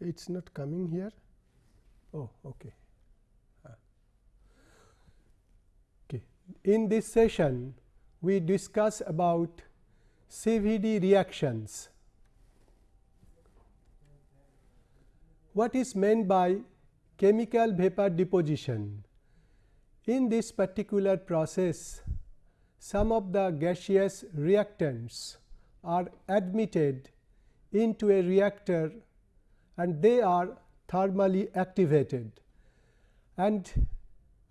it is not coming here. Oh, okay. Uh, okay. In this session, we discuss about CVD reactions. What is meant by chemical vapor deposition? In this particular process, some of the gaseous reactants are admitted into a reactor and they are thermally activated and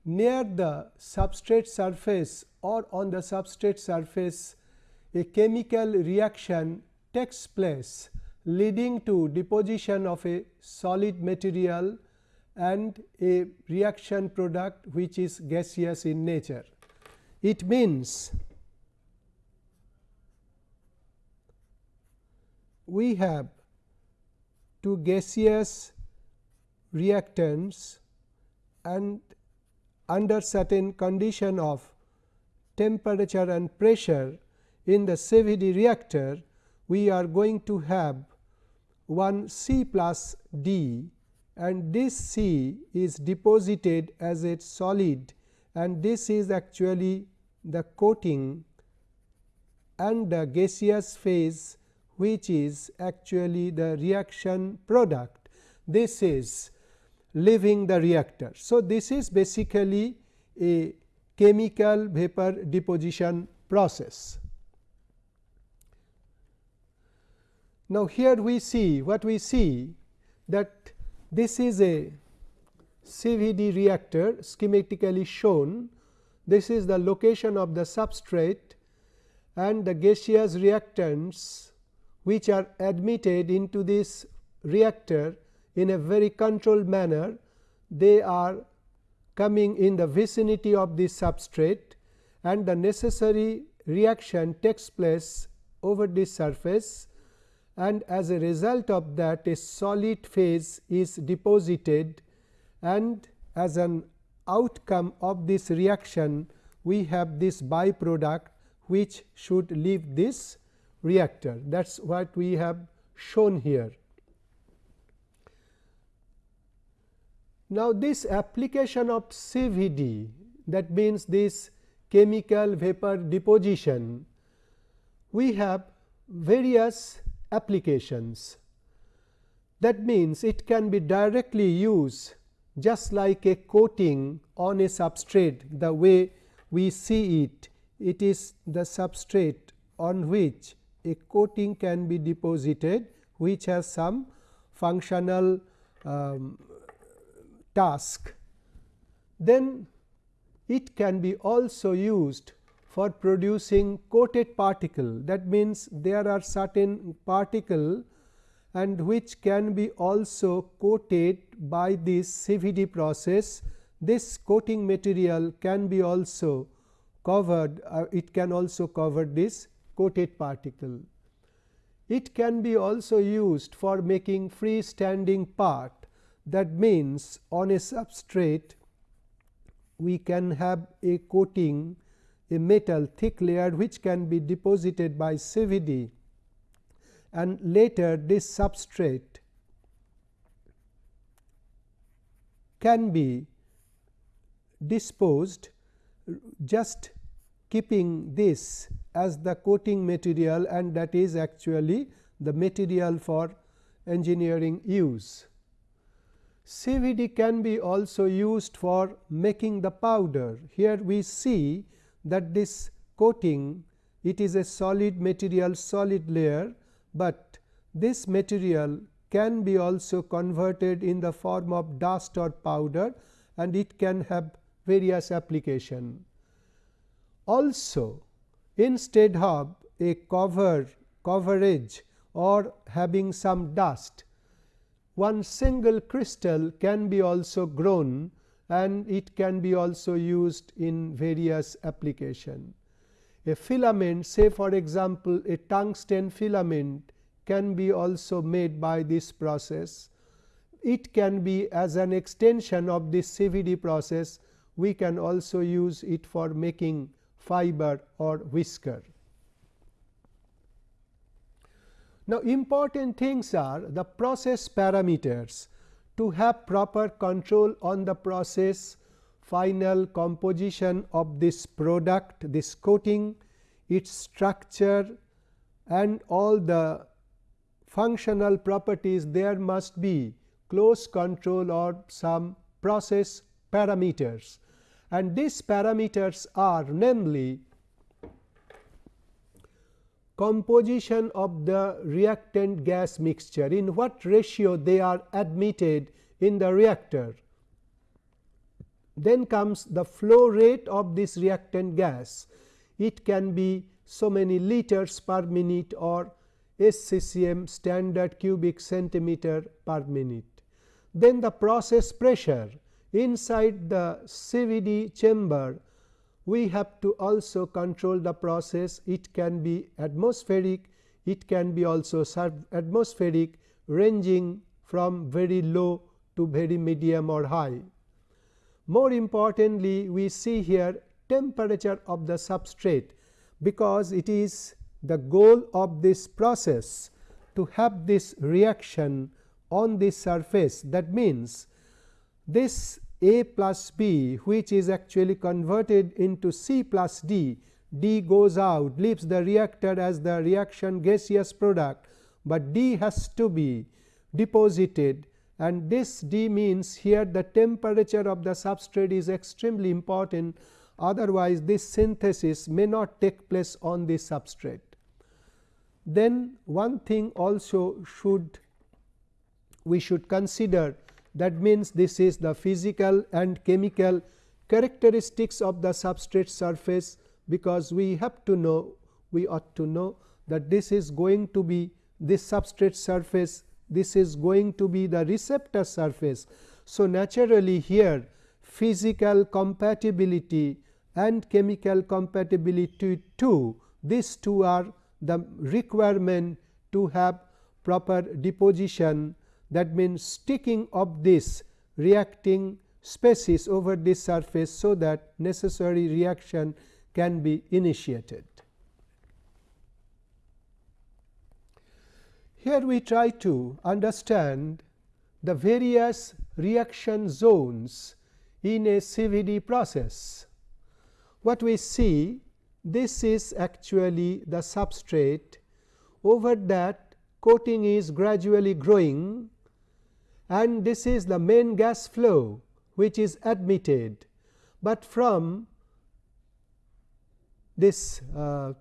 near the substrate surface or on the substrate surface a chemical reaction takes place leading to deposition of a solid material and a reaction product which is gaseous in nature. It means we have two gaseous reactants and under certain condition of temperature and pressure in the CVD reactor, we are going to have one C plus D. And this C is deposited as a solid. And this is actually the coating and the gaseous phase which is actually the reaction product. This is leaving the reactor. So, this is basically a chemical vapor deposition process. Now, here we see what we see that this is a CVD reactor schematically shown. This is the location of the substrate and the gaseous reactants which are admitted into this reactor in a very controlled manner. They are coming in the vicinity of this substrate and the necessary reaction takes place over this surface and as a result of that a solid phase is deposited and as an outcome of this reaction we have this byproduct which should leave this reactor that is what we have shown here. Now, this application of CVD that means this chemical vapor deposition, we have various applications. That means, it can be directly used just like a coating on a substrate the way we see it. It is the substrate on which a coating can be deposited which has some functional um, task. Then it can be also used for producing coated particle that means, there are certain particle and which can be also coated by this CVD process. This coating material can be also covered, uh, it can also cover this coated particle. It can be also used for making freestanding part that means, on a substrate we can have a coating a metal thick layer which can be deposited by CVD and later this substrate can be disposed just keeping this as the coating material and that is actually the material for engineering use. CVD can be also used for making the powder. Here we see that this coating it is a solid material solid layer, but this material can be also converted in the form of dust or powder and it can have various application. Also instead of a cover coverage or having some dust one single crystal can be also grown and it can be also used in various application. A filament say for example, a tungsten filament can be also made by this process. It can be as an extension of this CVD process, we can also use it for making fiber or whisker. Now, important things are the process parameters to have proper control on the process final composition of this product, this coating, its structure and all the functional properties there must be close control or some process parameters and these parameters are namely composition of the reactant gas mixture in what ratio they are admitted in the reactor. Then comes the flow rate of this reactant gas. It can be so many liters per minute or SCCM standard cubic centimeter per minute. Then the process pressure inside the CVD chamber we have to also control the process it can be atmospheric it can be also atmospheric ranging from very low to very medium or high. More importantly we see here temperature of the substrate because it is the goal of this process to have this reaction on this surface that means this A plus B which is actually converted into C plus D, D goes out leaves the reactor as the reaction gaseous product, but D has to be deposited and this D means here the temperature of the substrate is extremely important otherwise this synthesis may not take place on this substrate. Then one thing also should we should consider that means this is the physical and chemical characteristics of the substrate surface because we have to know we ought to know that this is going to be this substrate surface this is going to be the receptor surface. So, naturally here physical compatibility and chemical compatibility too these two are the requirement to have proper deposition that means sticking of this reacting species over this surface, so that necessary reaction can be initiated. Here we try to understand the various reaction zones in a CVD process. What we see this is actually the substrate over that coating is gradually growing and this is the main gas flow which is admitted, but from this uh,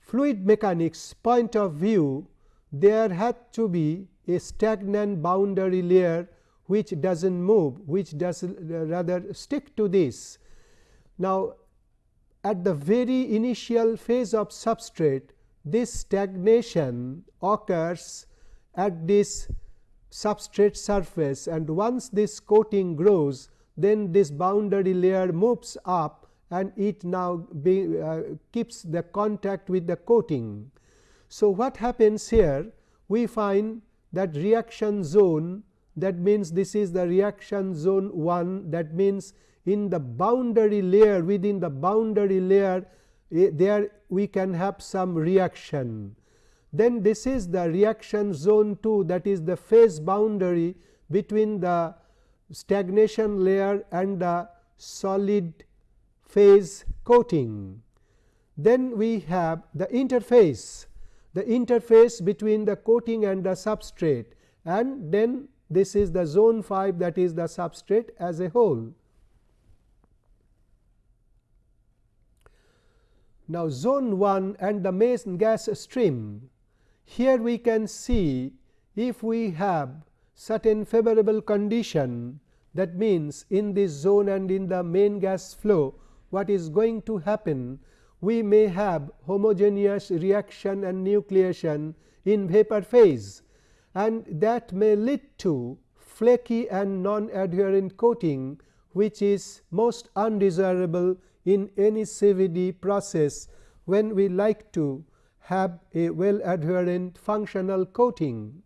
fluid mechanics point of view there had to be a stagnant boundary layer which does not move which does rather stick to this. Now, at the very initial phase of substrate this stagnation occurs at this substrate surface and once this coating grows then this boundary layer moves up and it now be, uh, keeps the contact with the coating. So, what happens here we find that reaction zone that means this is the reaction zone 1 that means in the boundary layer within the boundary layer eh, there we can have some reaction then this is the reaction zone 2 that is the phase boundary between the stagnation layer and the solid phase coating. Then we have the interface, the interface between the coating and the substrate and then this is the zone 5 that is the substrate as a whole. Now, zone 1 and the main gas stream here we can see if we have certain favorable condition that means in this zone and in the main gas flow what is going to happen? We may have homogeneous reaction and nucleation in vapor phase and that may lead to flaky and non adherent coating which is most undesirable in any CVD process when we like to have a well adherent functional coating.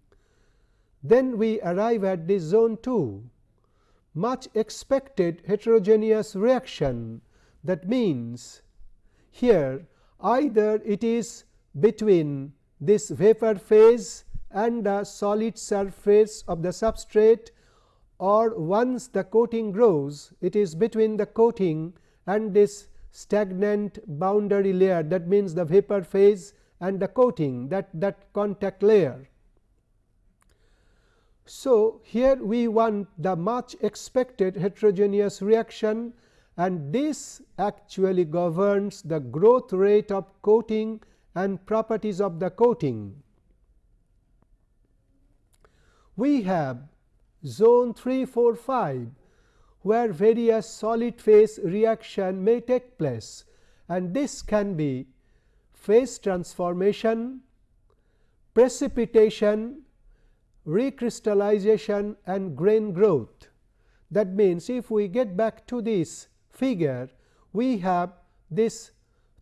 Then we arrive at this zone 2, much expected heterogeneous reaction that means here either it is between this vapor phase and the solid surface of the substrate or once the coating grows it is between the coating and this stagnant boundary layer that means the vapor phase and the coating that that contact layer. So, here we want the much expected heterogeneous reaction and this actually governs the growth rate of coating and properties of the coating. We have zone 3, 4, 5 where various solid phase reaction may take place and this can be phase transformation, precipitation, recrystallization and grain growth. That means, if we get back to this figure, we have this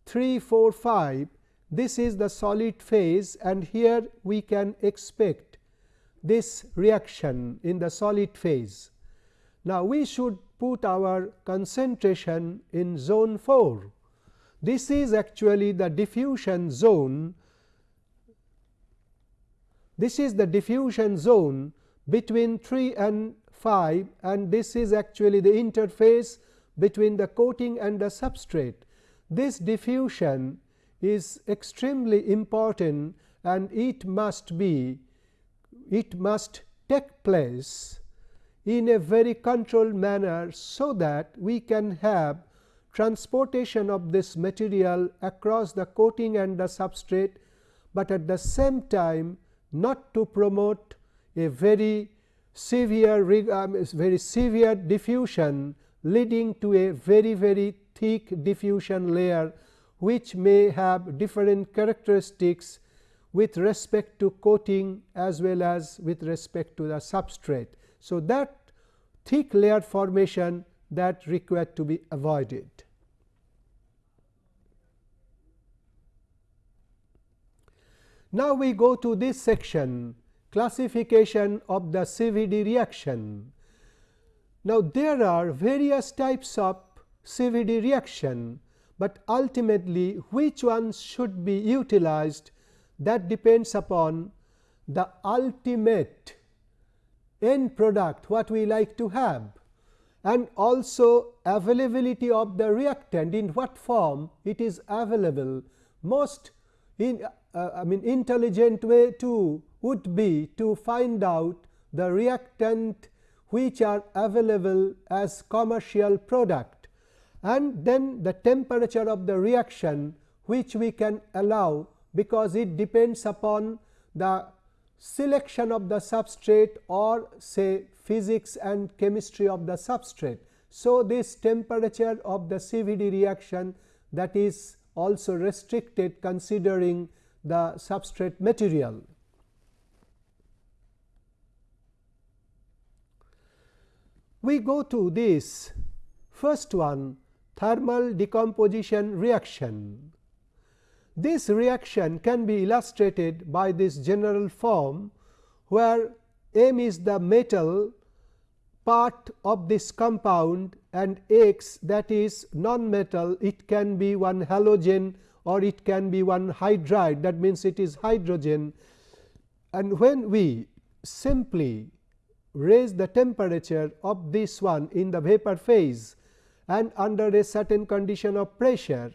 3, 4, 5, this is the solid phase and here we can expect this reaction in the solid phase. Now, we should put our concentration in zone 4. This is actually the diffusion zone. This is the diffusion zone between 3 and 5 and this is actually the interface between the coating and the substrate. This diffusion is extremely important and it must be it must take place in a very controlled manner, so that we can have transportation of this material across the coating and the substrate, but at the same time not to promote a very severe um, very severe diffusion leading to a very very thick diffusion layer which may have different characteristics with respect to coating as well as with respect to the substrate. So, that thick layer formation that required to be avoided. Now, we go to this section classification of the CVD reaction. Now, there are various types of CVD reaction, but ultimately which ones should be utilized that depends upon the ultimate end product what we like to have and also availability of the reactant in what form it is available. Most in uh, I mean intelligent way to would be to find out the reactant which are available as commercial product and then the temperature of the reaction which we can allow because it depends upon the selection of the substrate or say physics and chemistry of the substrate. So, this temperature of the CVD reaction that is also restricted considering the substrate material. We go to this first one thermal decomposition reaction. This reaction can be illustrated by this general form, where M is the metal part of this compound and X that is non-metal it can be one halogen or it can be one hydride that means it is hydrogen. And when we simply raise the temperature of this one in the vapor phase and under a certain condition of pressure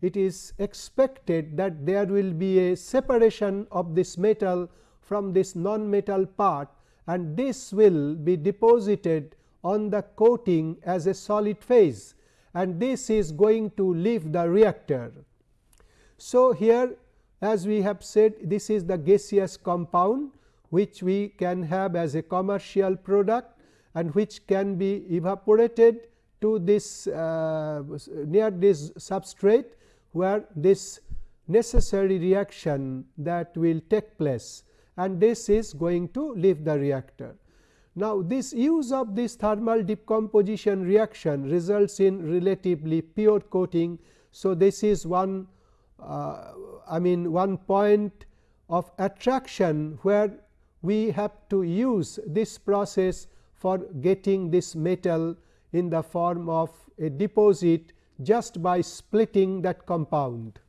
it is expected that there will be a separation of this metal from this non-metal part and this will be deposited on the coating as a solid phase and this is going to leave the reactor. So, here as we have said this is the gaseous compound which we can have as a commercial product and which can be evaporated to this uh, near this substrate where this necessary reaction that will take place and this is going to leave the reactor. Now, this use of this thermal decomposition reaction results in relatively pure coating. So, this is one uh, I mean one point of attraction where we have to use this process for getting this metal in the form of a deposit just by splitting that compound.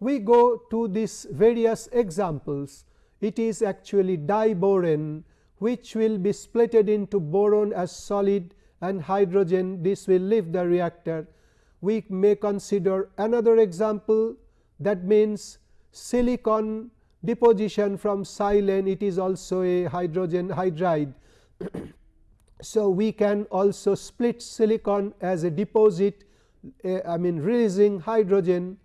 We go to these various examples. It is actually diborane which will be splitted into boron as solid and hydrogen this will leave the reactor. We may consider another example that means silicon deposition from silane it is also a hydrogen hydride. so, we can also split silicon as a deposit uh, I mean releasing hydrogen.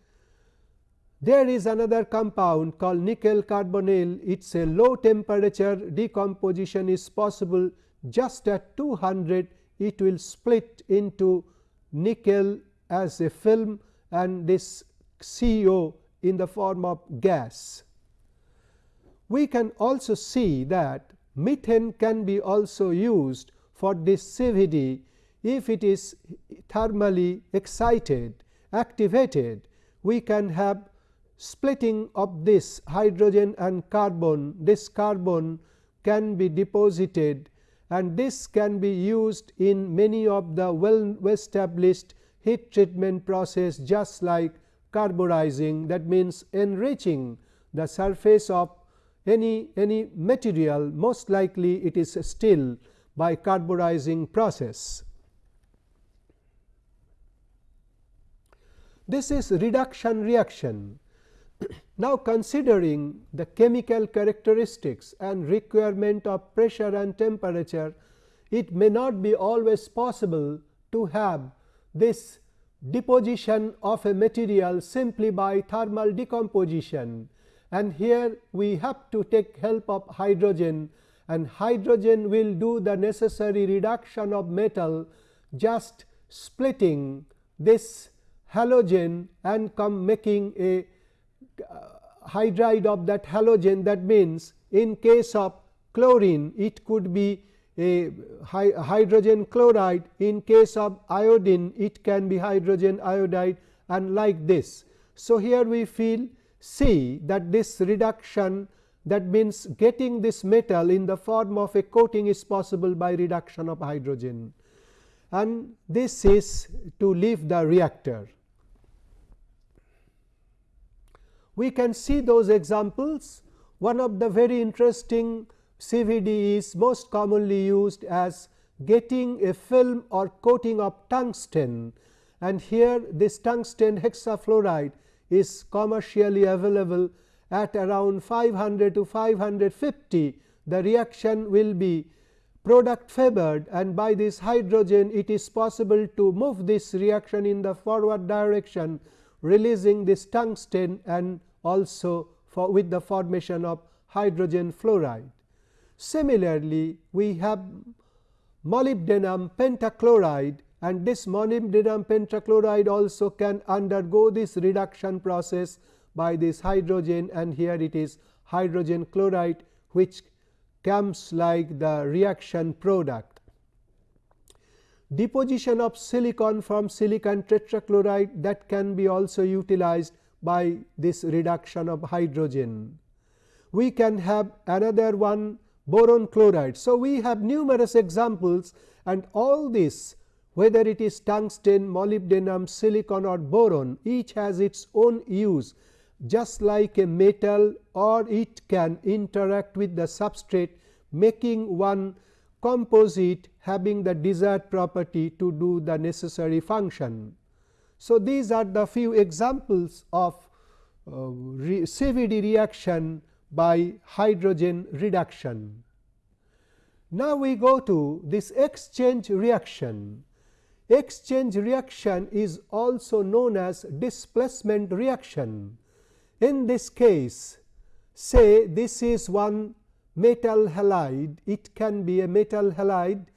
There is another compound called nickel carbonyl. It is a low temperature decomposition is possible. Just at 200 it will split into nickel as a film and this CO in the form of gas. We can also see that methane can be also used for this CVD if it is thermally excited activated we can have splitting of this hydrogen and carbon this carbon can be deposited and this can be used in many of the well established heat treatment process just like carburizing that means enriching the surface of any any material most likely it is steel by carburizing process. This is reduction reaction. Now, considering the chemical characteristics and requirement of pressure and temperature, it may not be always possible to have this deposition of a material simply by thermal decomposition. And here we have to take help of hydrogen and hydrogen will do the necessary reduction of metal just splitting this halogen and come making a uh, hydride of that halogen that means in case of chlorine it could be a hydrogen chloride in case of iodine it can be hydrogen iodide and like this. So, here we feel see that this reduction that means getting this metal in the form of a coating is possible by reduction of hydrogen and this is to leave the reactor. We can see those examples. One of the very interesting CVD is most commonly used as getting a film or coating of tungsten. And here this tungsten hexafluoride is commercially available at around 500 to 550 the reaction will be product favored and by this hydrogen it is possible to move this reaction in the forward direction releasing this tungsten and also for with the formation of hydrogen fluoride. Similarly, we have molybdenum pentachloride and this molybdenum pentachloride also can undergo this reduction process by this hydrogen and here it is hydrogen chloride which comes like the reaction product. Deposition of silicon from silicon tetrachloride that can be also utilized by this reduction of hydrogen. We can have another one boron chloride. So, we have numerous examples and all this whether it is tungsten, molybdenum, silicon or boron each has its own use just like a metal or it can interact with the substrate making one composite having the desired property to do the necessary function. So, these are the few examples of uh, re CVD reaction by hydrogen reduction. Now, we go to this exchange reaction. Exchange reaction is also known as displacement reaction. In this case, say this is one metal halide, it can be a metal halide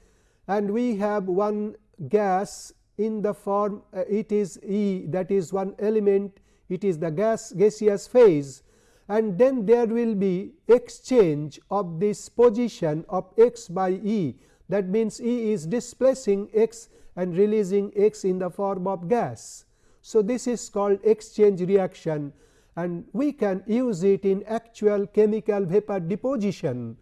and we have one gas in the form uh, it is E that is one element it is the gas gaseous phase and then there will be exchange of this position of x by E that means E is displacing x and releasing x in the form of gas. So, this is called exchange reaction and we can use it in actual chemical vapor deposition.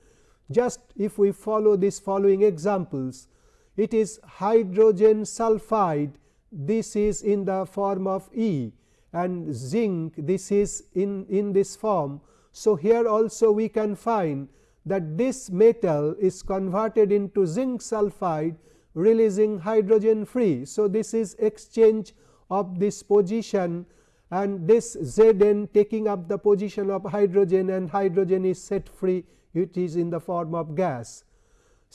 Just if we follow these following examples, it is hydrogen sulphide, this is in the form of E and zinc this is in, in this form. So, here also we can find that this metal is converted into zinc sulphide releasing hydrogen free. So, this is exchange of this position and this Zn taking up the position of hydrogen and hydrogen is set free it is in the form of gas.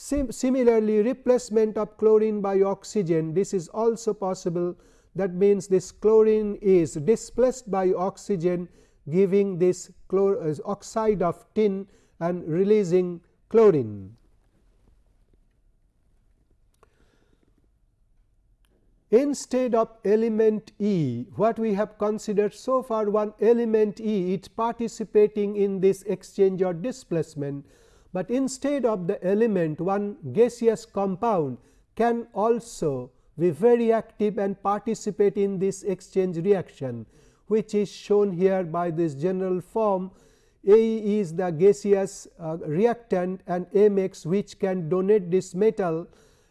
Sim similarly, replacement of chlorine by oxygen. This is also possible. That means this chlorine is displaced by oxygen giving this uh, oxide of tin and releasing chlorine. Instead of element E, what we have considered so far one element E it participating in this exchange or displacement, but instead of the element one gaseous compound can also be very active and participate in this exchange reaction, which is shown here by this general form. A is the gaseous uh, reactant and Mx which can donate this metal.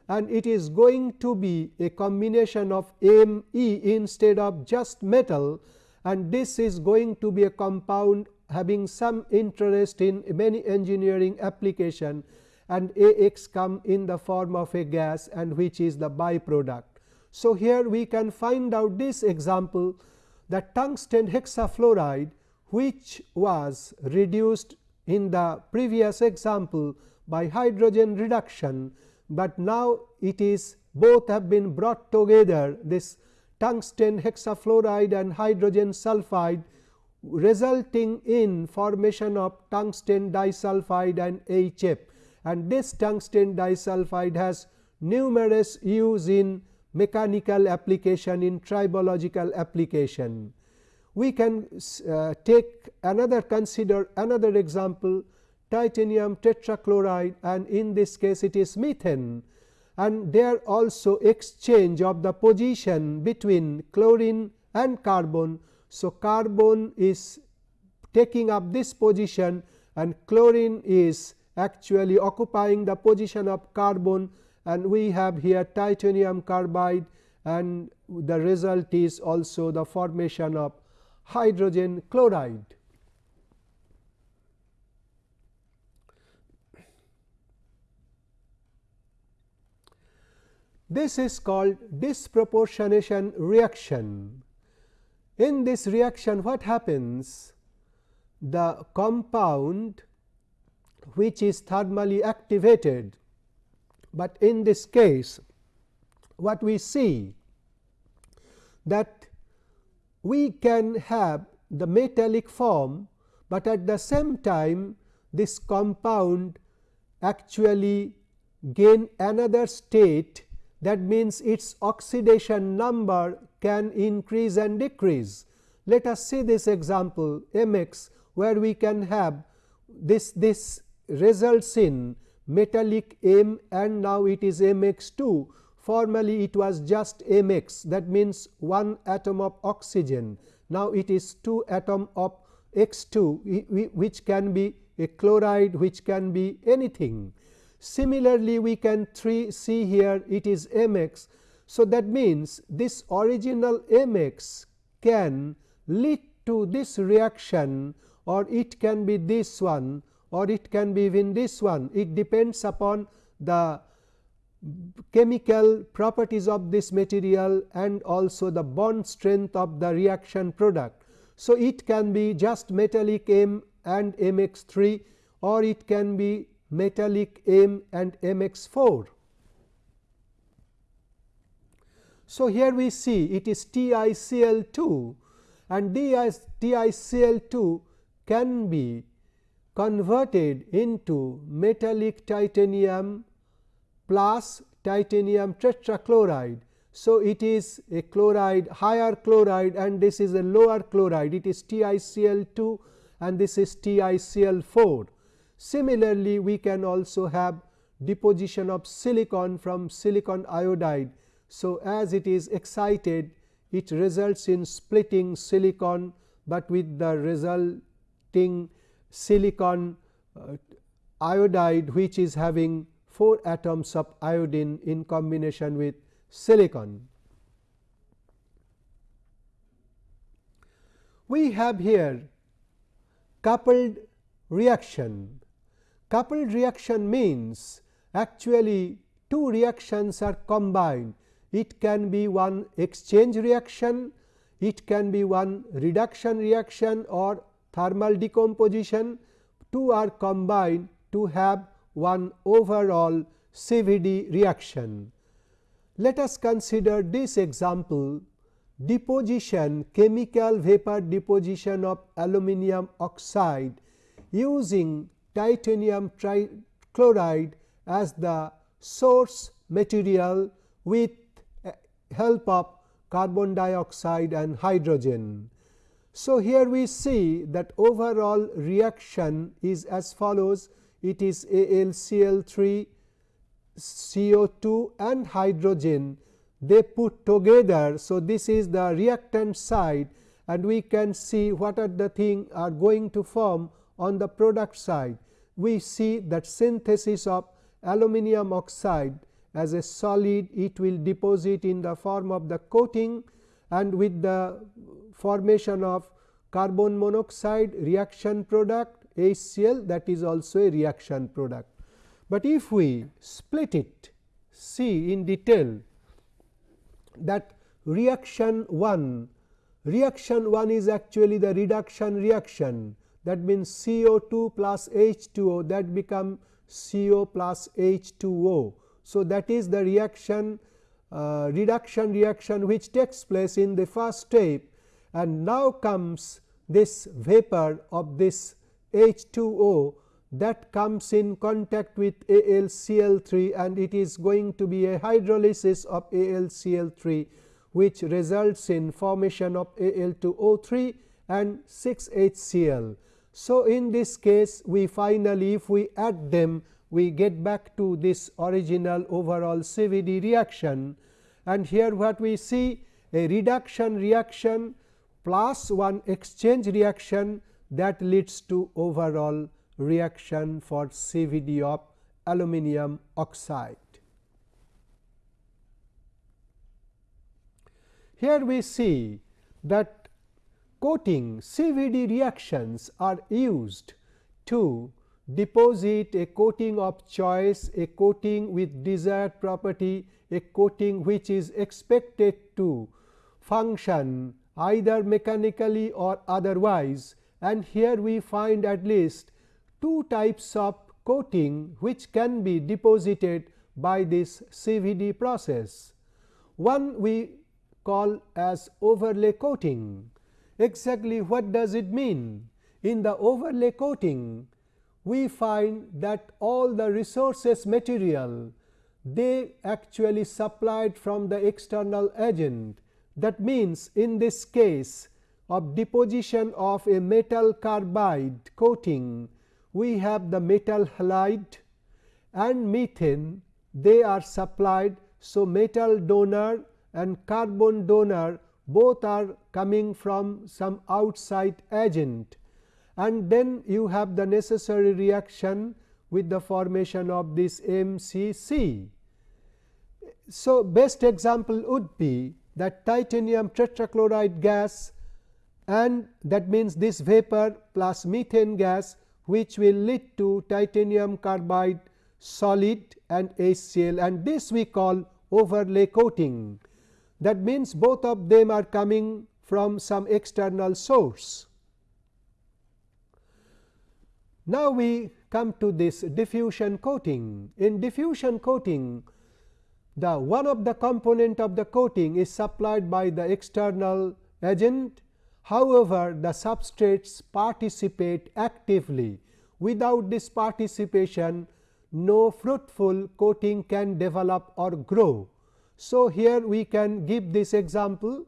And it is going to be a combination of Me instead of just metal. And this is going to be a compound having some interest in many engineering application and Ax come in the form of a gas and which is the byproduct. So, here we can find out this example that tungsten hexafluoride which was reduced in the previous example by hydrogen reduction but now it is both have been brought together this tungsten hexafluoride and hydrogen sulphide resulting in formation of tungsten disulfide and HF and this tungsten disulfide has numerous use in mechanical application in tribological application. We can uh, take another consider another example titanium tetrachloride and in this case it is methane and there also exchange of the position between chlorine and carbon. So, carbon is taking up this position and chlorine is actually occupying the position of carbon and we have here titanium carbide and the result is also the formation of hydrogen chloride. This is called disproportionation reaction. In this reaction what happens? The compound which is thermally activated, but in this case what we see that we can have the metallic form, but at the same time this compound actually gain another state that means its oxidation number can increase and decrease. Let us see this example Mx where we can have this this results in metallic M and now it is Mx 2 formerly it was just Mx that means one atom of oxygen. Now it is 2 atom of X 2 which can be a chloride which can be anything Similarly, we can see here it is Mx. So, that means this original Mx can lead to this reaction or it can be this one or it can be even this one. It depends upon the chemical properties of this material and also the bond strength of the reaction product. So, it can be just metallic M and Mx 3 or it can be metallic M and Mx 4. So, here we see it is TiCl 2 and TiCl 2 can be converted into metallic titanium plus titanium tetrachloride. So, it is a chloride higher chloride and this is a lower chloride it is TiCl 2 and this is TiCl 4. Similarly, we can also have deposition of silicon from silicon iodide. So, as it is excited it results in splitting silicon, but with the resulting silicon uh, iodide which is having 4 atoms of iodine in combination with silicon. We have here coupled reaction. Coupled reaction means actually two reactions are combined. It can be one exchange reaction, it can be one reduction reaction or thermal decomposition. Two are combined to have one overall CVD reaction. Let us consider this example deposition chemical vapor deposition of aluminum oxide using titanium trichloride as the source material with eh, help of carbon dioxide and hydrogen. So, here we see that overall reaction is as follows it is AlCl3 CO2 and hydrogen they put together. So, this is the reactant side and we can see what are the thing are going to form on the product side. We see that synthesis of aluminum oxide as a solid it will deposit in the form of the coating and with the formation of carbon monoxide reaction product HCl that is also a reaction product. But if we split it see in detail that reaction 1 reaction 1 is actually the reduction reaction that means CO2 plus H2O that become CO plus H2O. So, that is the reaction uh, reduction reaction which takes place in the first step and now comes this vapor of this H2O that comes in contact with AlCl3 and it is going to be a hydrolysis of AlCl3 which results in formation of Al2O3 and 6 HCl. So, in this case we finally if we add them we get back to this original overall CVD reaction and here what we see a reduction reaction plus one exchange reaction that leads to overall reaction for CVD of aluminum oxide. Here we see that coating CVD reactions are used to deposit a coating of choice, a coating with desired property, a coating which is expected to function either mechanically or otherwise and here we find at least two types of coating which can be deposited by this CVD process. One we call as overlay coating. Exactly what does it mean? In the overlay coating, we find that all the resources material they actually supplied from the external agent. That means, in this case of deposition of a metal carbide coating, we have the metal halide and methane they are supplied. So, metal donor and carbon donor both are coming from some outside agent and then you have the necessary reaction with the formation of this MCC. So, best example would be that titanium tetrachloride gas and that means this vapor plus methane gas which will lead to titanium carbide solid and HCl and this we call overlay coating. That means, both of them are coming from some external source. Now, we come to this diffusion coating. In diffusion coating, the one of the component of the coating is supplied by the external agent. However, the substrates participate actively. Without this participation, no fruitful coating can develop or grow. So, here we can give this example.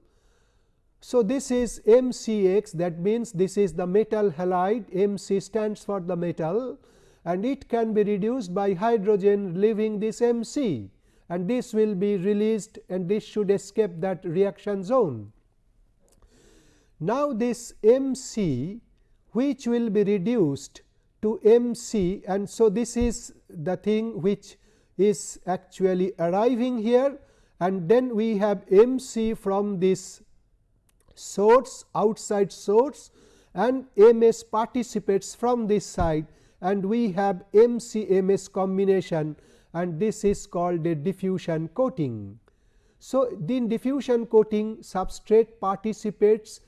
So, this is MCX that means this is the metal halide. MC stands for the metal. And it can be reduced by hydrogen leaving this MC and this will be released and this should escape that reaction zone. Now, this MC which will be reduced to MC and so this is the thing which is actually arriving here and then we have MC from this source outside source and MS participates from this side and we have MCMS combination and this is called a diffusion coating. So, in diffusion coating substrate participates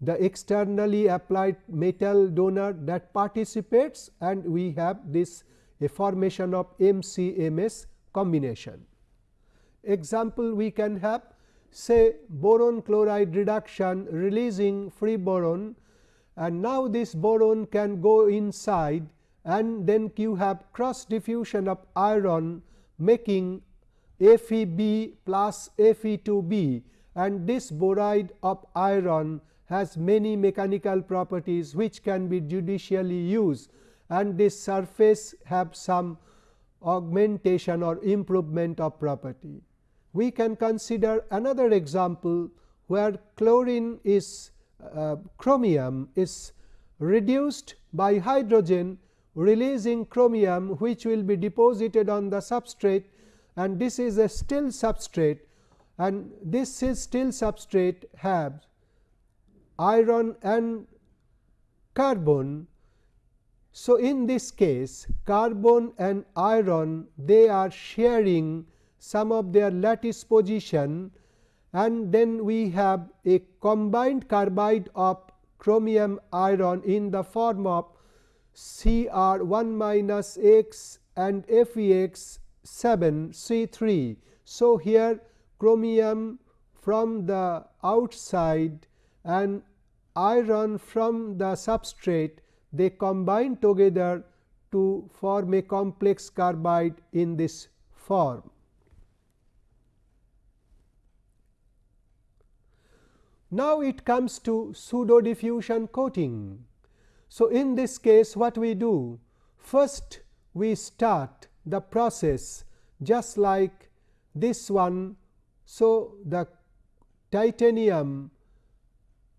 the externally applied metal donor that participates and we have this a formation of MCMS combination. Example we can have say boron chloride reduction releasing free boron and now this boron can go inside and then you have cross diffusion of iron making FeB plus Fe2B and this boride of iron has many mechanical properties which can be judicially used and this surface have some augmentation or improvement of property. We can consider another example where chlorine is uh, chromium is reduced by hydrogen releasing chromium which will be deposited on the substrate and this is a still substrate and this is still substrate have iron and carbon. So, in this case carbon and iron they are sharing some of their lattice position and then we have a combined carbide of chromium iron in the form of Cr 1 minus x and Fex 7 C 3. So, here chromium from the outside and iron from the substrate they combine together to form a complex carbide in this form. Now, it comes to pseudo diffusion coating. So, in this case what we do? First we start the process just like this one. So, the titanium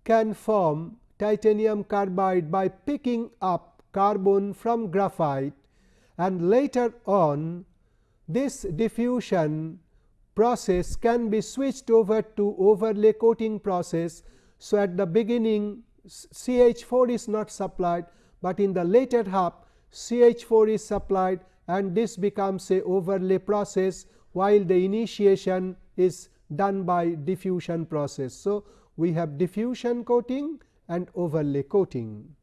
can form titanium carbide by picking up carbon from graphite and later on this diffusion process can be switched over to overlay coating process. So, at the beginning CH4 is not supplied, but in the later half CH4 is supplied and this becomes a overlay process while the initiation is done by diffusion process. So, we have diffusion coating and overlay coating.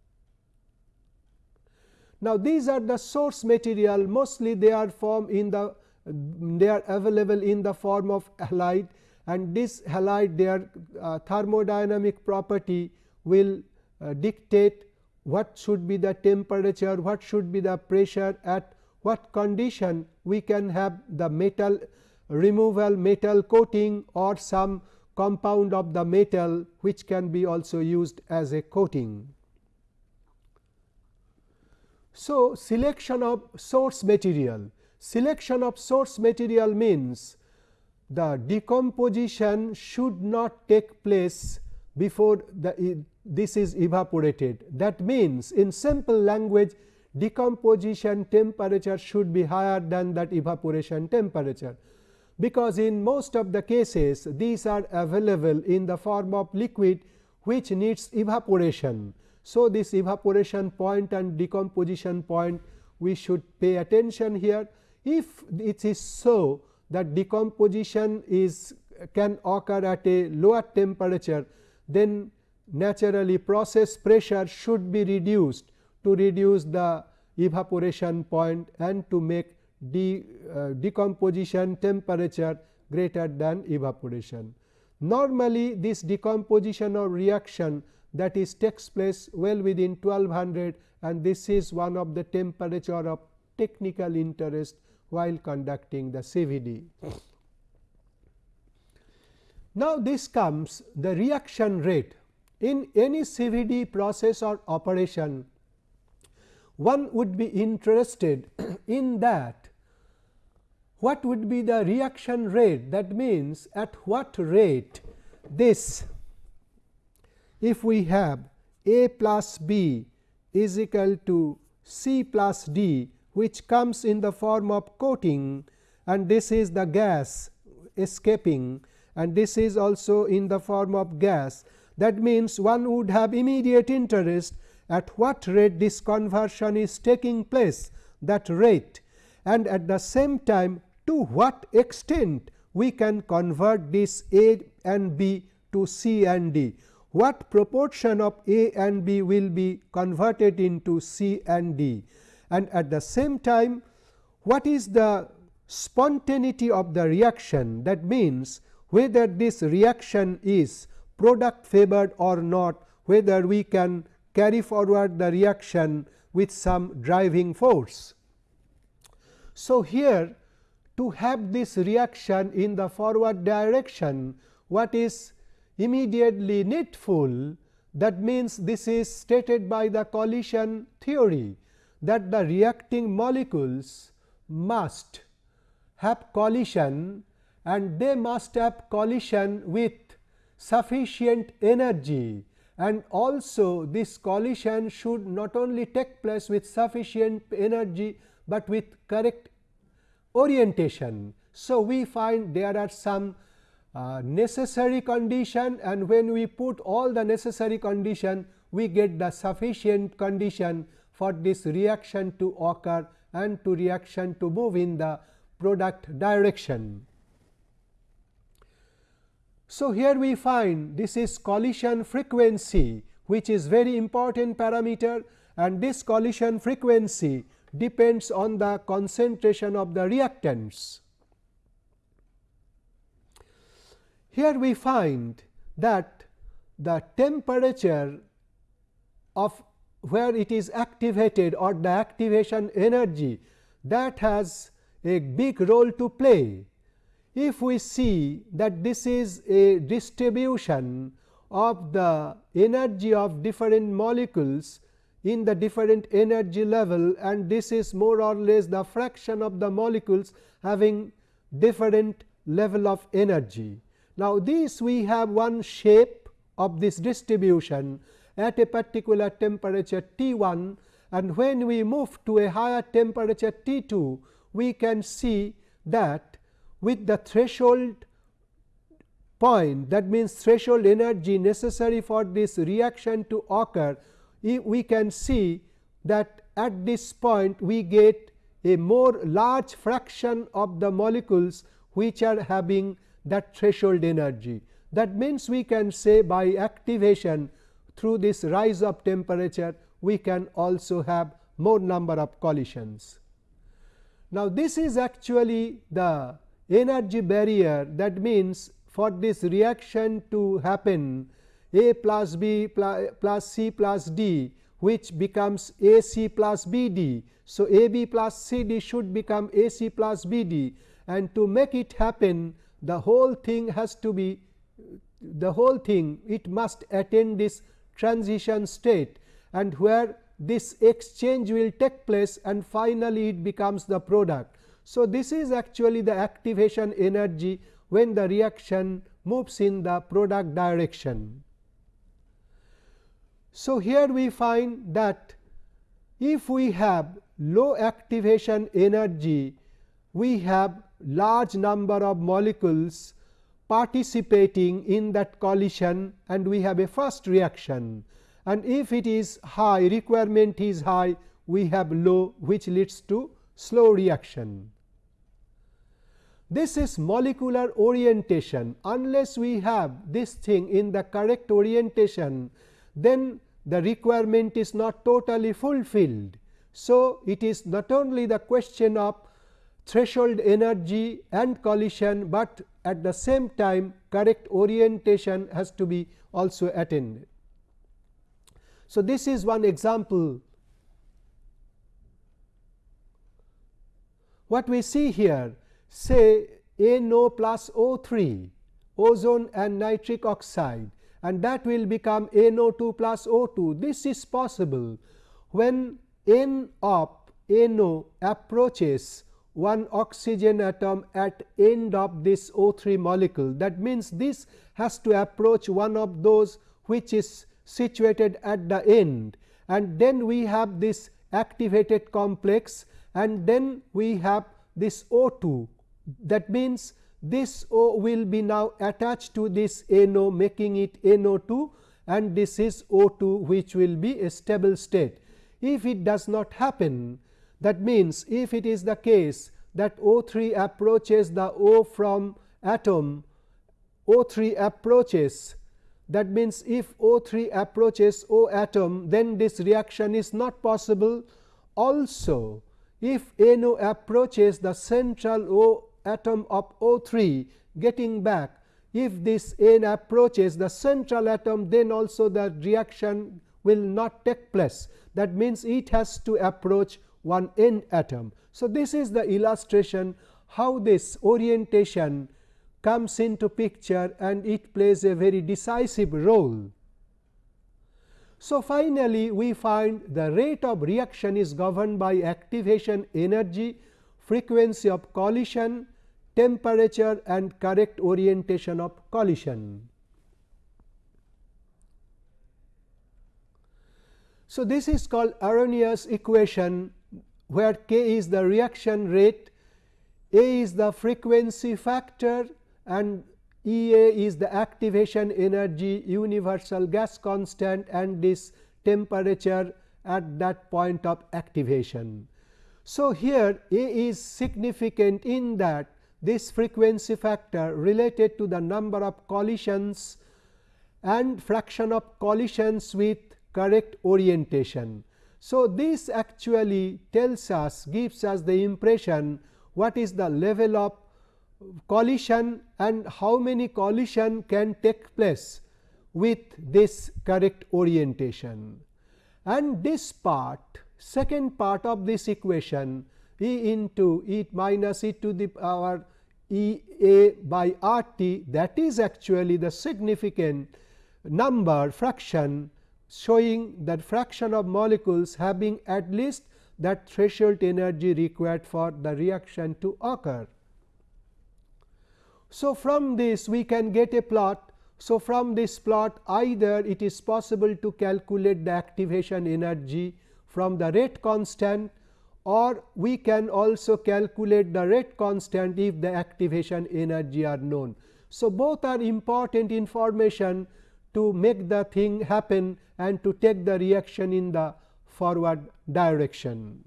Now, these are the source material mostly they are formed in the they are available in the form of halide and this halide their uh, thermodynamic property will uh, dictate what should be the temperature, what should be the pressure at what condition we can have the metal removal metal coating or some compound of the metal which can be also used as a coating. So, selection of source material selection of source material means the decomposition should not take place before the this is evaporated. That means, in simple language decomposition temperature should be higher than that evaporation temperature, because in most of the cases these are available in the form of liquid which needs evaporation. So, this evaporation point and decomposition point we should pay attention here. If it is so that decomposition is can occur at a lower temperature, then naturally process pressure should be reduced to reduce the evaporation point and to make de, uh, decomposition temperature greater than evaporation. Normally, this decomposition or reaction that is takes place well within 1200 and this is one of the temperature of technical interest while conducting the CVD. Now, this comes the reaction rate in any CVD process or operation, one would be interested in that what would be the reaction rate that means at what rate this if we have A plus B is equal to C plus D which comes in the form of coating and this is the gas escaping and this is also in the form of gas. That means, one would have immediate interest at what rate this conversion is taking place that rate. And at the same time to what extent we can convert this A and B to C and D. What proportion of A and B will be converted into C and D and at the same time what is the spontaneity of the reaction that means whether this reaction is product favored or not whether we can carry forward the reaction with some driving force. So, here to have this reaction in the forward direction what is immediately needful that means this is stated by the collision theory that the reacting molecules must have collision and they must have collision with sufficient energy and also this collision should not only take place with sufficient energy, but with correct orientation. So, we find there are some uh, necessary condition and when we put all the necessary condition we get the sufficient condition for this reaction to occur and to reaction to move in the product direction. So, here we find this is collision frequency which is very important parameter and this collision frequency depends on the concentration of the reactants. Here we find that the temperature of where it is activated or the activation energy that has a big role to play if we see that this is a distribution of the energy of different molecules in the different energy level and this is more or less the fraction of the molecules having different level of energy. Now, this we have one shape of this distribution at a particular temperature T 1 and when we move to a higher temperature T 2, we can see that with the threshold point that means threshold energy necessary for this reaction to occur we can see that at this point we get a more large fraction of the molecules which are having that threshold energy. That means, we can say by activation through this rise of temperature we can also have more number of collisions. Now, this is actually the energy barrier that means for this reaction to happen A plus B plus C plus D which becomes A C plus B D. So, A B plus C D should become A C plus B D and to make it happen the whole thing has to be the whole thing it must attain this transition state and where this exchange will take place and finally, it becomes the product. So, this is actually the activation energy when the reaction moves in the product direction. So, here we find that if we have low activation energy, we have large number of molecules participating in that collision and we have a first reaction and if it is high requirement is high we have low which leads to slow reaction. This is molecular orientation unless we have this thing in the correct orientation then the requirement is not totally fulfilled. So, it is not only the question of threshold energy and collision, but at the same time correct orientation has to be also attained. So, this is one example what we see here say NO plus O3 ozone and nitric oxide and that will become NO2 plus O2. This is possible when N of NO approaches one oxygen atom at end of this O3 molecule. That means, this has to approach one of those which is situated at the end and then we have this activated complex and then we have this O2 that means this O will be now attached to this NO making it NO2 and this is O2 which will be a stable state. If it does not happen that means, if it is the case that O3 approaches the O from atom O3 approaches that means, if O3 approaches O atom then this reaction is not possible. Also, if NO approaches the central O atom of O3 getting back if this N approaches the central atom then also the reaction will not take place that means, it has to approach one N atom. So, this is the illustration how this orientation comes into picture and it plays a very decisive role. So, finally, we find the rate of reaction is governed by activation energy, frequency of collision, temperature and correct orientation of collision. So, this is called Arrhenius equation where k is the reaction rate, a is the frequency factor and E A is the activation energy universal gas constant and this temperature at that point of activation. So, here A is significant in that this frequency factor related to the number of collisions and fraction of collisions with correct orientation. So, this actually tells us gives us the impression what is the level of collision and how many collision can take place with this correct orientation. And this part second part of this equation E into E minus e to the power E a by R t that is actually the significant number fraction showing that fraction of molecules having at least that threshold energy required for the reaction to occur. So, from this we can get a plot. So, from this plot either it is possible to calculate the activation energy from the rate constant or we can also calculate the rate constant if the activation energy are known. So, both are important information to make the thing happen and to take the reaction in the forward direction.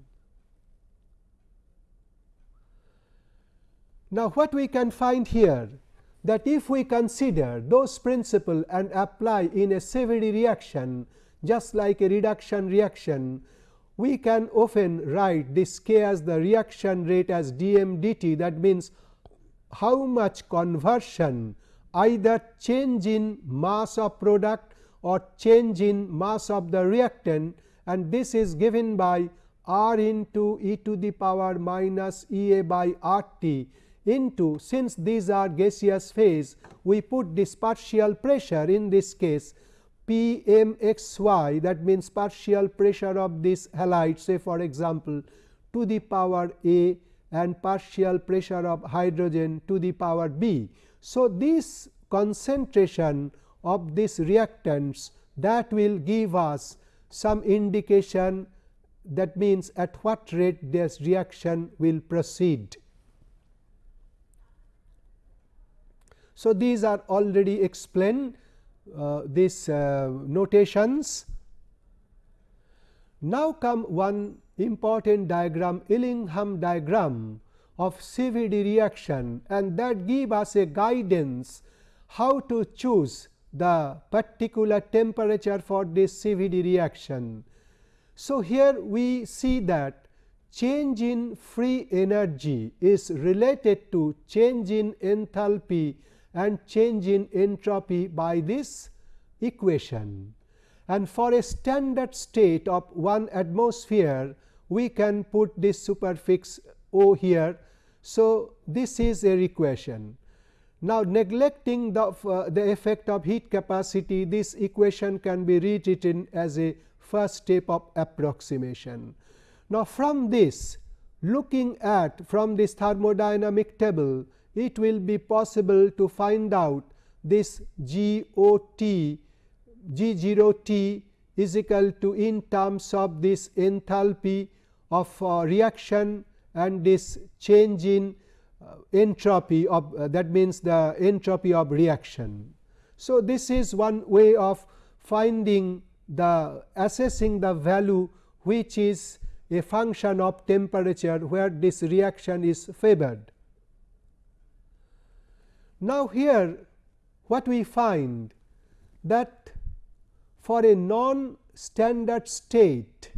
Now, what we can find here that if we consider those principle and apply in a CVD reaction just like a reduction reaction, we can often write this k as the reaction rate as dm dt that means how much conversion either change in mass of product or change in mass of the reactant and this is given by r into e to the power minus E a by r t into since these are gaseous phase we put this partial pressure in this case P m x y that means partial pressure of this halide say for example to the power A and partial pressure of hydrogen to the power B. So, this concentration of these reactants that will give us some indication that means at what rate this reaction will proceed. So, these are already explained uh, these uh, notations. Now, come one important diagram Ellingham diagram of CVD reaction and that give us a guidance how to choose the particular temperature for this CVD reaction. So, here we see that change in free energy is related to change in enthalpy and change in entropy by this equation. And for a standard state of 1 atmosphere, we can put this superfix O here. So, this is a equation. Now, neglecting the, uh, the effect of heat capacity, this equation can be rewritten as a first step of approximation. Now, from this looking at from this thermodynamic table, it will be possible to find out this G O T G 0 T is equal to in terms of this enthalpy of uh, reaction and this change in uh, entropy of uh, that means the entropy of reaction. So, this is one way of finding the assessing the value which is a function of temperature where this reaction is favored. Now, here what we find that for a non standard state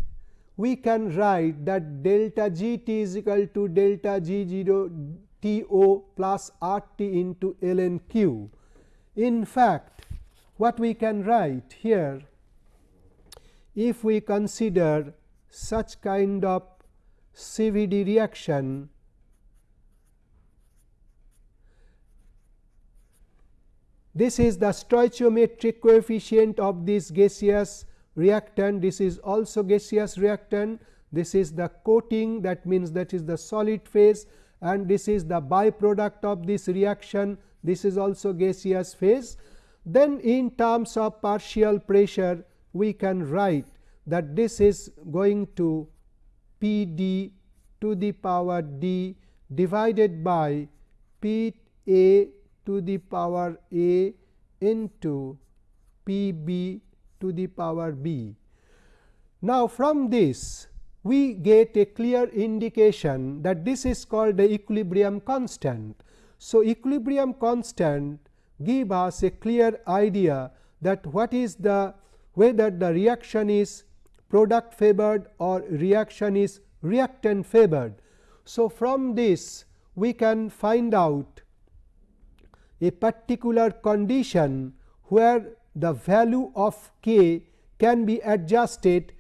we can write that delta g t is equal to delta g 0 T o plus R t into ln q. In fact, what we can write here if we consider such kind of CVD reaction this is the stoichiometric coefficient of this gaseous reactant this is also gaseous reactant. This is the coating that means that is the solid phase and this is the byproduct of this reaction. This is also gaseous phase. Then in terms of partial pressure we can write that this is going to P d to the power d divided by P a to the power a into P b to the power b. Now, from this we get a clear indication that this is called the equilibrium constant. So, equilibrium constant give us a clear idea that what is the whether the reaction is product favored or reaction is reactant favored. So, from this we can find out a particular condition where the value of k can be adjusted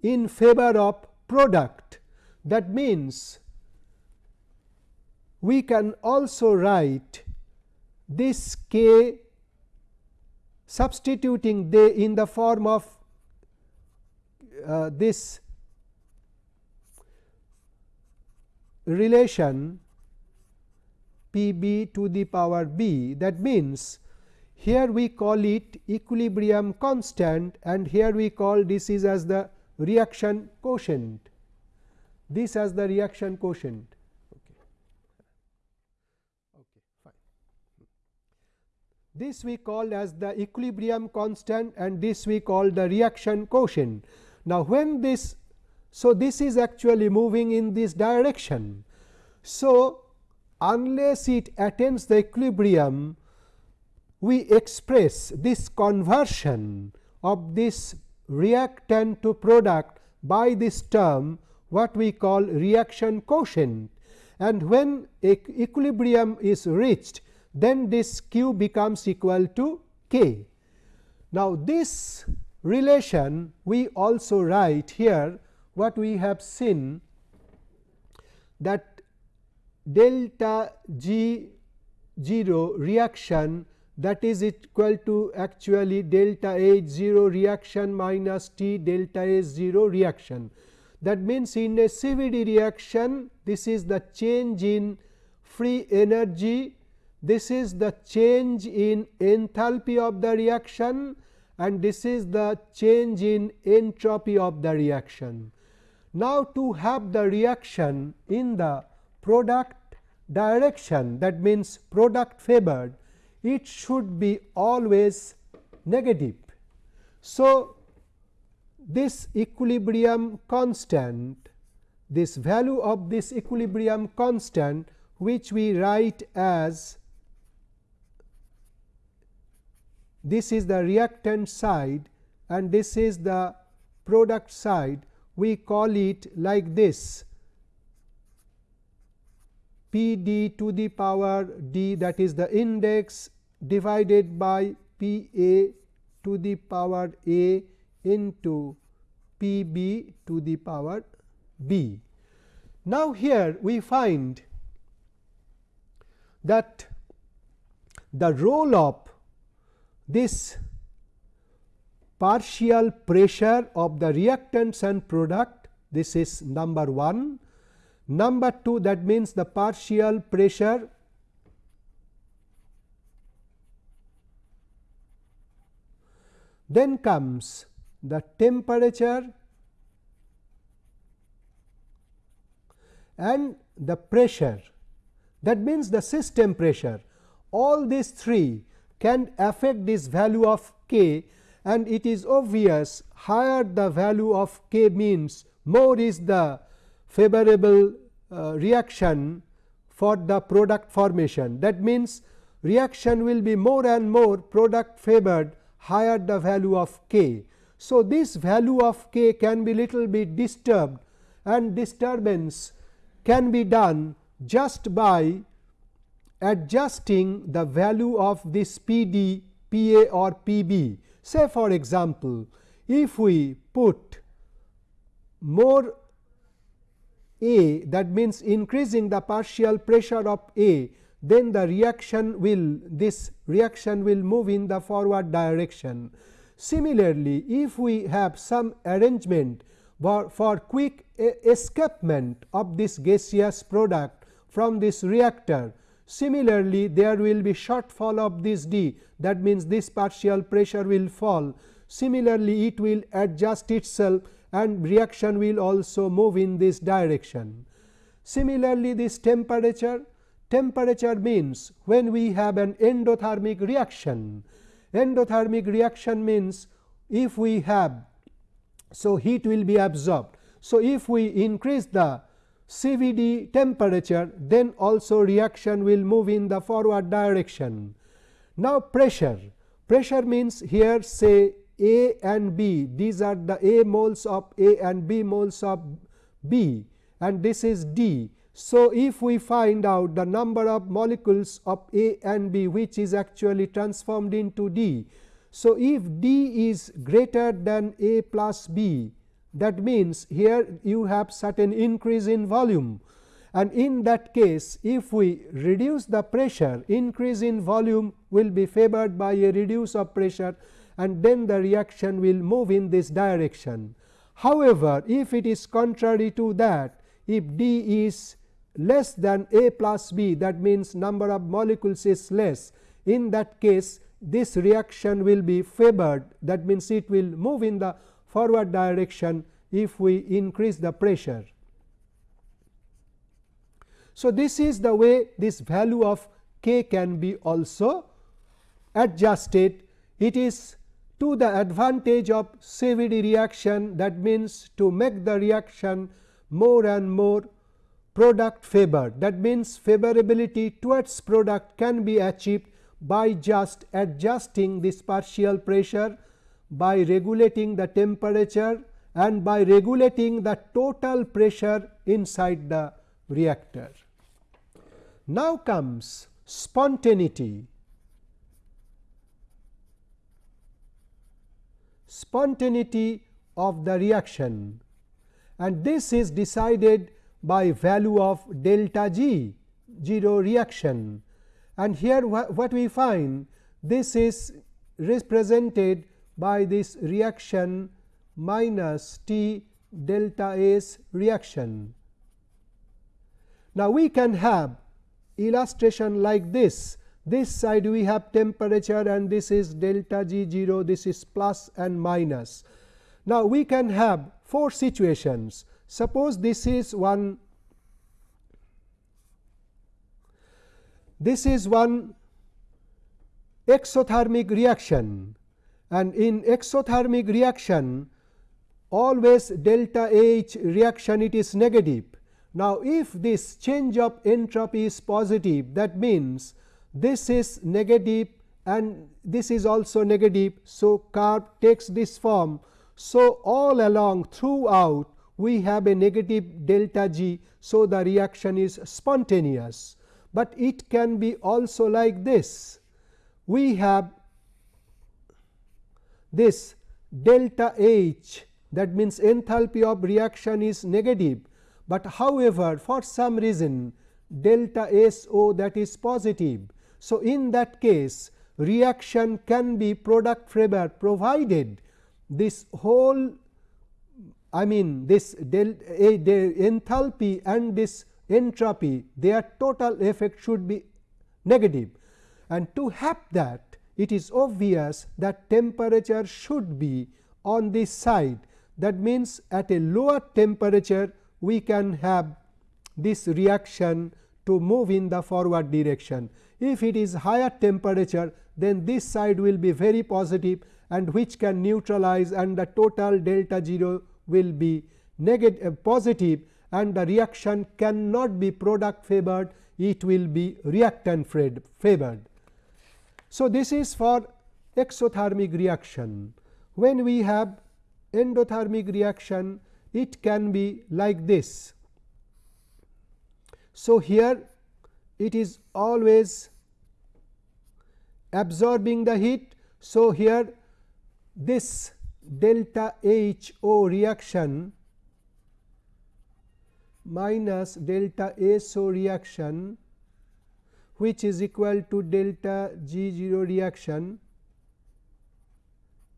in favor of product. That means, we can also write this k substituting the in the form of uh, this relation p b to the power b that means here we call it equilibrium constant and here we call this is as the reaction quotient. This as the reaction quotient. This we call as the equilibrium constant and this we call the reaction quotient. Now when this so this is actually moving in this direction. So unless it attains the equilibrium we express this conversion of this reactant to product by this term what we call reaction quotient and when equilibrium is reached then this q becomes equal to k. Now, this relation we also write here what we have seen that delta g 0 reaction that is equal to actually delta H 0 reaction minus T delta H 0 reaction. That means, in a CVD reaction this is the change in free energy, this is the change in enthalpy of the reaction and this is the change in entropy of the reaction. Now, to have the reaction in the product direction that means product favored it should be always negative. So, this equilibrium constant this value of this equilibrium constant which we write as this is the reactant side and this is the product side we call it like this p d to the power d that is the index divided by P a to the power a into P b to the power b. Now, here we find that the role of this partial pressure of the reactants and product this is number 1. Number 2 that means the partial pressure Then comes the temperature and the pressure that means the system pressure all these three can affect this value of k and it is obvious higher the value of k means more is the favorable uh, reaction for the product formation. That means, reaction will be more and more product favored higher the value of k. So, this value of k can be little bit disturbed and disturbance can be done just by adjusting the value of this P d, P a or P b. Say for example, if we put more A that means increasing the partial pressure of A, then the reaction will this reaction will move in the forward direction. Similarly, if we have some arrangement for, for quick escapement of this gaseous product from this reactor, similarly there will be shortfall of this d that means this partial pressure will fall. Similarly, it will adjust itself and reaction will also move in this direction. Similarly, this temperature temperature means when we have an endothermic reaction endothermic reaction means if we have so heat will be absorbed. So, if we increase the CVD temperature then also reaction will move in the forward direction. Now, pressure pressure means here say A and B these are the A moles of A and B moles of B and this is D. So, if we find out the number of molecules of A and B which is actually transformed into D. So, if D is greater than A plus B that means, here you have certain increase in volume and in that case if we reduce the pressure increase in volume will be favored by a reduce of pressure and then the reaction will move in this direction. However, if it is contrary to that if D is less than A plus B that means number of molecules is less in that case this reaction will be favored that means it will move in the forward direction if we increase the pressure. So, this is the way this value of k can be also adjusted. It is to the advantage of CVD reaction that means to make the reaction more and more product favor that means favorability towards product can be achieved by just adjusting this partial pressure by regulating the temperature and by regulating the total pressure inside the reactor. Now comes spontaneity. Spontaneity of the reaction and this is decided by value of delta G 0 reaction and here wh what we find this is represented by this reaction minus T delta S reaction. Now, we can have illustration like this this side we have temperature and this is delta G 0 this is plus and minus. Now, we can have four situations Suppose this is one this is one exothermic reaction and in exothermic reaction always delta H reaction it is negative. Now, if this change of entropy is positive that means this is negative and this is also negative. So, curve takes this form. So, all along throughout we have a negative delta G. So, the reaction is spontaneous, but it can be also like this. We have this delta H that means enthalpy of reaction is negative, but however, for some reason delta S O that is positive. So, in that case reaction can be product favor provided this whole I mean this del a, the enthalpy and this entropy their total effect should be negative and to have that it is obvious that temperature should be on this side that means at a lower temperature we can have this reaction to move in the forward direction. If it is higher temperature then this side will be very positive and which can neutralize and the total delta 0 will be uh, positive and the reaction cannot be product favored it will be reactant favored. So, this is for exothermic reaction. When we have endothermic reaction it can be like this. So, here it is always absorbing the heat. So, here this delta H O reaction minus delta S O reaction which is equal to delta G 0 reaction.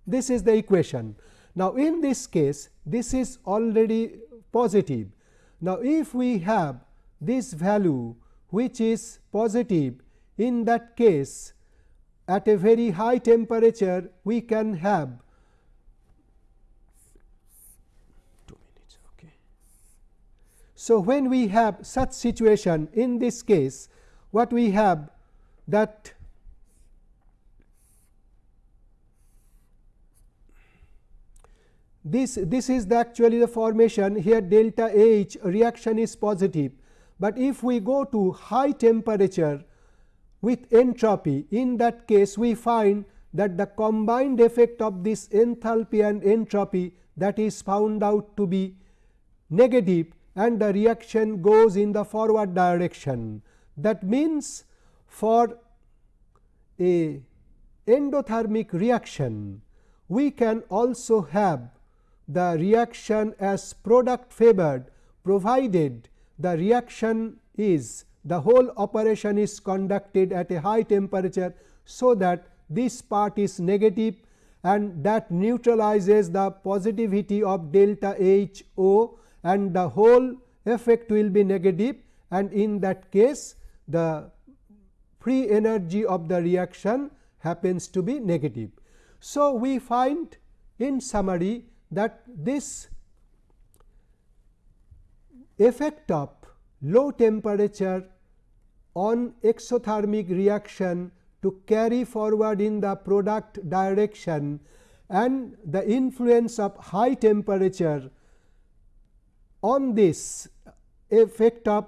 This is the equation. Now, in this case this is already positive. Now, if we have this value which is positive in that case at a very high temperature we can have So, when we have such situation in this case what we have that this this is the actually the formation here delta H reaction is positive, but if we go to high temperature with entropy in that case we find that the combined effect of this enthalpy and entropy that is found out to be negative and the reaction goes in the forward direction. That means, for a endothermic reaction we can also have the reaction as product favored provided the reaction is the whole operation is conducted at a high temperature. So, that this part is negative and that neutralizes the positivity of delta H O and the whole effect will be negative and in that case the free energy of the reaction happens to be negative. So, we find in summary that this effect of low temperature on exothermic reaction to carry forward in the product direction and the influence of high temperature on this effect of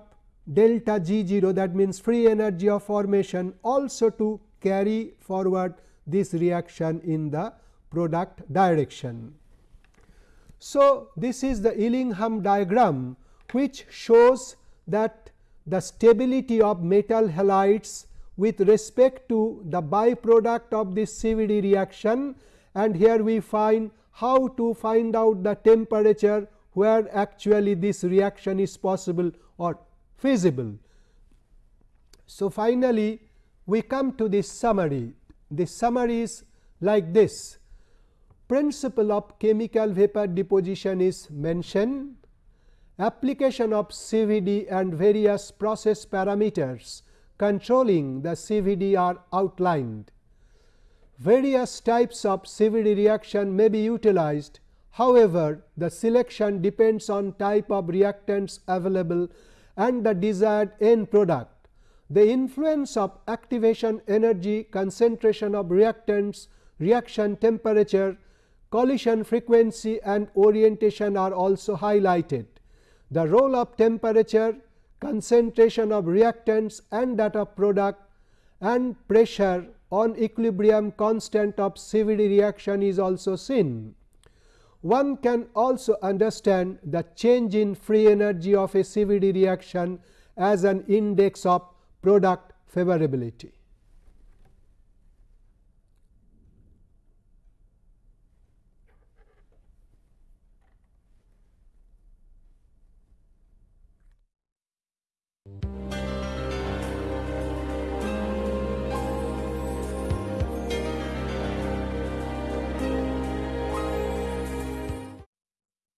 delta G 0 that means free energy of formation also to carry forward this reaction in the product direction. So, this is the Ellingham diagram which shows that the stability of metal halides with respect to the byproduct of this CVD reaction and here we find how to find out the temperature where actually this reaction is possible or feasible. So, finally, we come to this summary. This summary is like this principle of chemical vapor deposition is mentioned, application of CVD and various process parameters controlling the CVD are outlined. Various types of CVD reaction may be utilized However, the selection depends on type of reactants available and the desired end product. The influence of activation energy, concentration of reactants, reaction temperature, collision frequency and orientation are also highlighted. The role of temperature, concentration of reactants and that of product and pressure on equilibrium constant of CVD reaction is also seen. One can also understand the change in free energy of a CVD reaction as an index of product favorability.